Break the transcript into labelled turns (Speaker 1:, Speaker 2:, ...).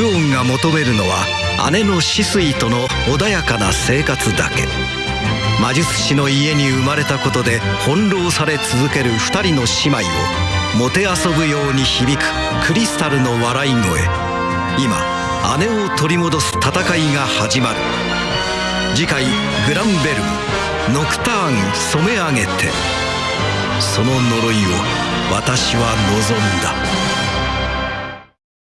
Speaker 1: クオンが求めるのは姉の死水との穏やかな生活だけ。魔術師の家に生まれたことで翻弄され続ける2人の姉妹をもてあそぶように響くクリスタルの笑い声。今姉を取り戻す戦いが始まる。次回「グランベルムノクターン染め上げて」その呪いを私は望んだ。